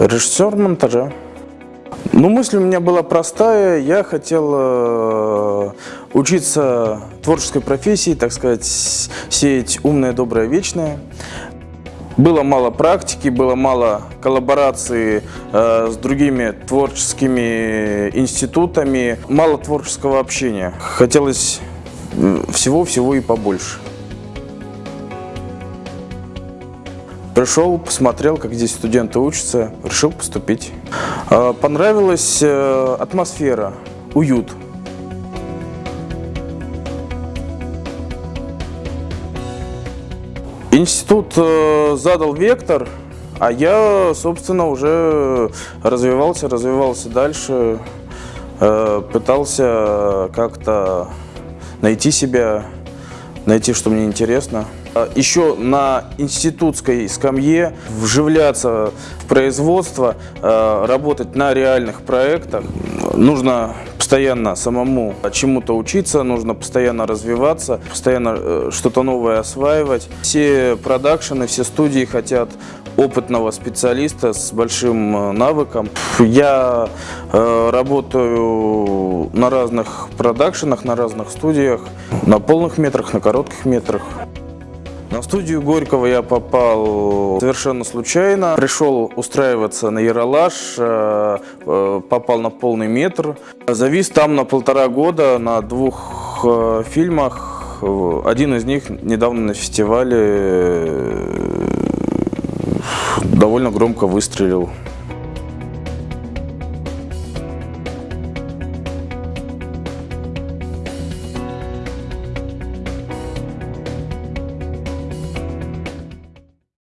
Режиссер монтажа. Ну, мысль у меня была простая. Я хотел э, учиться творческой профессии, так сказать, сеять умное, доброе, вечное. Было мало практики, было мало коллаборации э, с другими творческими институтами, мало творческого общения. Хотелось всего-всего и побольше. Пришел, посмотрел, как здесь студенты учатся, решил поступить. Э, Понравилась э, атмосфера, уют. Институт э, задал вектор, а я, собственно, уже развивался, развивался дальше, э, пытался как-то найти себя, найти, что мне интересно. А Еще на институтской скамье вживляться в производство, э, работать на реальных проектах. Нужно постоянно самому чему-то учиться, нужно постоянно развиваться, постоянно э, что-то новое осваивать. Все продакшены, все студии хотят опытного специалиста с большим э, навыком. Я э, работаю на разных продакшенах, на разных студиях, на полных метрах, на коротких метрах. На студию Горького я попал совершенно случайно. Пришел устраиваться на Яралаш, э, э, попал на полный метр. Завис там на полтора года на двух э, фильмах. Один из них недавно на фестивале довольно громко выстрелил.